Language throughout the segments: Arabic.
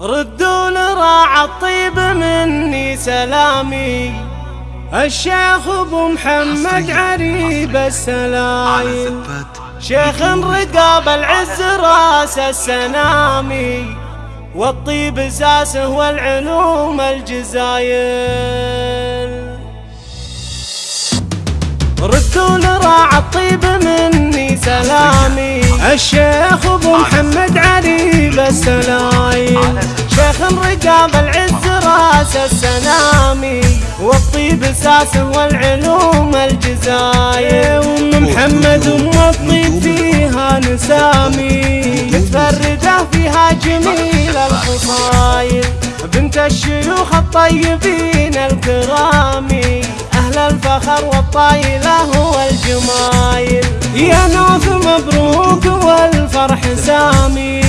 ردوا لراع الطيب مني سلامي. الشيخ أبو محمد عريب السلايم شيخ رقاب العز راس السنامي والطيب اساسه والعلوم الجزايل. ردوا لراع الطيب مني سلامي. الشيخ أبو محمد عريب السلايم شيخ رقاب العز رأس السنامي والطيب اساسه والعلوم الجزاير ام محمد ام الطيب فيها نسامي. متفرده فيها جميل الخصايل بنت الشيوخ الطيبين الكرامي أهل الفخر والطايلة والجمايل يا نوف مبروك والفرح سامي.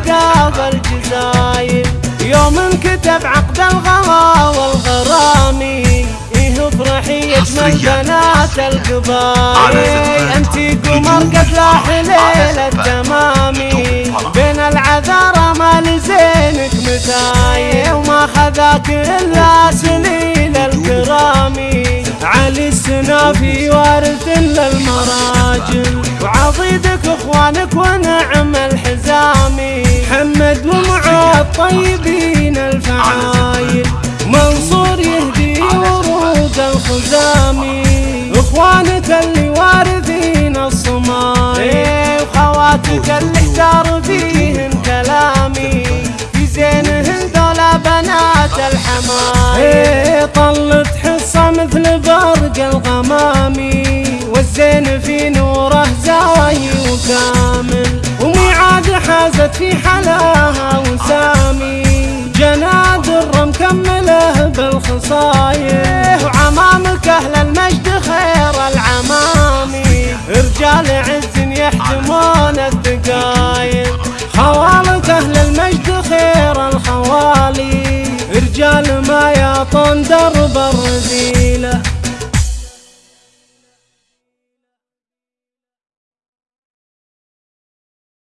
نهديك قاف الجزايل يوم كتب عقد الغلا والغرامي إيه افرحي اجمل بنات القبائل. انتي قمر قد لاح ليل التمامي بين العذارى ما لزينك متاي وما خذاك إلا سليل الكرامي. علي السنافي وارث للمراجل وعضيدك اخوانك الطيبين الفعايل. منصور يهدي ورود الخزامي إخوانك اللي وارثين الصمايل وخواتك اللي احتار فيهن كلامي. في زينهن دولا بنات الحمايل طلت حصة مثل برق الغمامي والزين في نوره زاهي وكامل. وميعاد حازت في حلاها بالخصايح وعمامك أهل المجد خير العمامي رجال عز يحتمون الدقايق خوالك أهل المجد خير الخوالي. رجال ما يعطون درب الرذيلة.